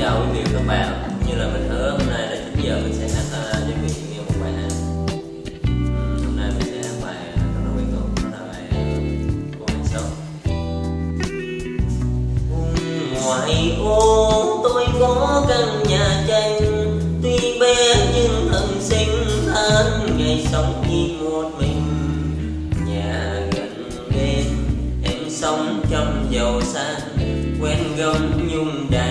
chào quý vị và các bạn như là mình hứa hôm nay là 9 giờ mình sẽ hát uh, cho quý vị nghe một bài hát. Hôm nay mình sẽ hát bài ờ, rất là quen thuộc. Đó là bài ờ, của mình sống. Ngoài ô tôi có căn nhà tranh. Tuy bé nhưng thân sinh than ngày sống chỉ một mình. Nhà gần bên em sống trong giàu sang quen gấm nhung đàn.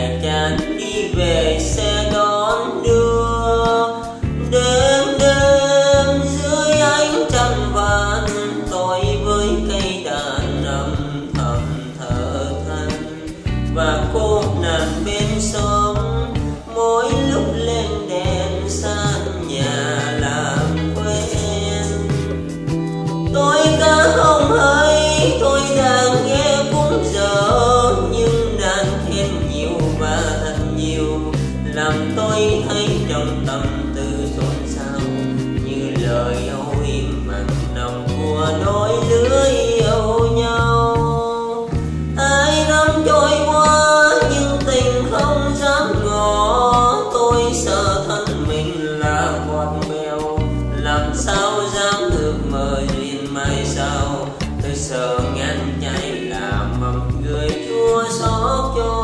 Sợ ngăn chay làm mầm người chua xót cho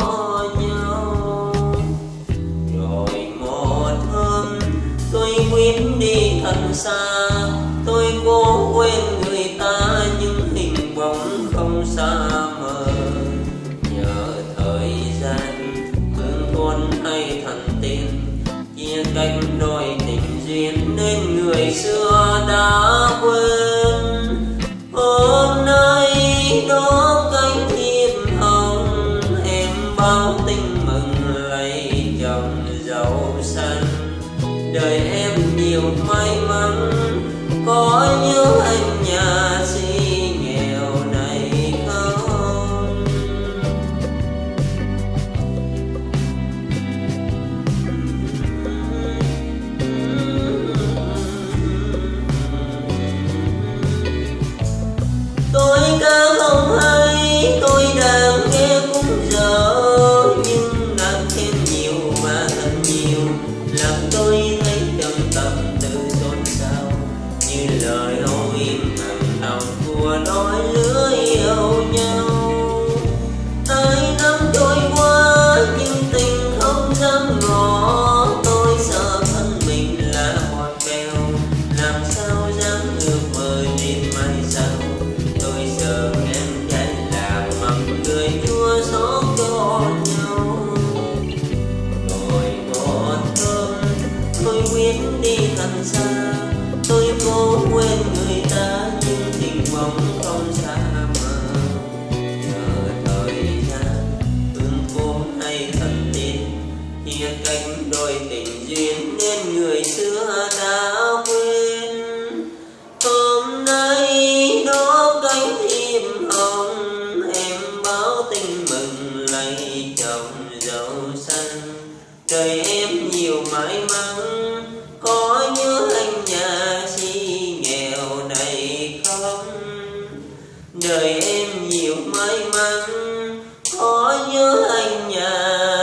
nhau. Rồi một hôm tôi quyết đi thật xa. Tôi cố quên người ta nhưng hình bóng không xa mờ. Nhờ thời gian, thương con hay thần tiên, chia cách đôi tình duyên nên người xưa đã quên. Bao mừng lấy chồng giàu sang, đời em nhiều may biết đi thật xa. Tôi cố quên người ta, nhưng tình vọng không xa mờ chờ thời gian thương cố hay thần tin chia cách đôi tình duyên nên người xưa đã quên. Hôm nay đó cánh im hồng em báo tin mừng lấy chồng giàu xanh đời em nhiều may mắn. đời em nhiều may mắn. Có nhớ anh nhà